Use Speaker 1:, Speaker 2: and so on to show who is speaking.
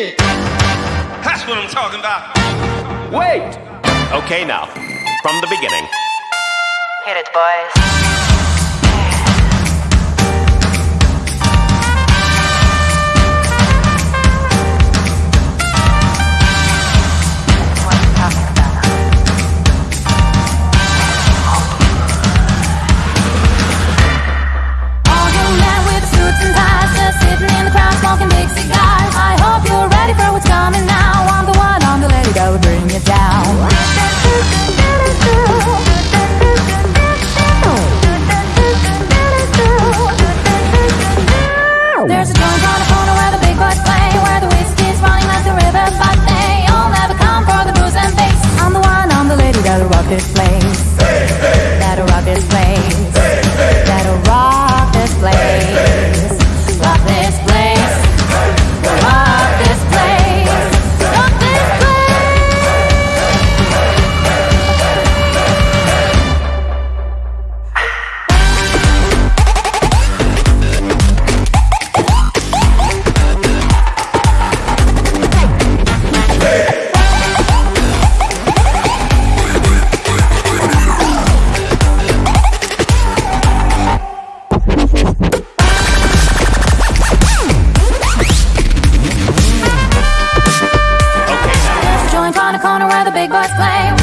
Speaker 1: shit.
Speaker 2: That's what I'm talking about.
Speaker 1: Wait.
Speaker 3: Okay, now, from the beginning.
Speaker 4: Hit it, boys.
Speaker 5: Corner where big boys play.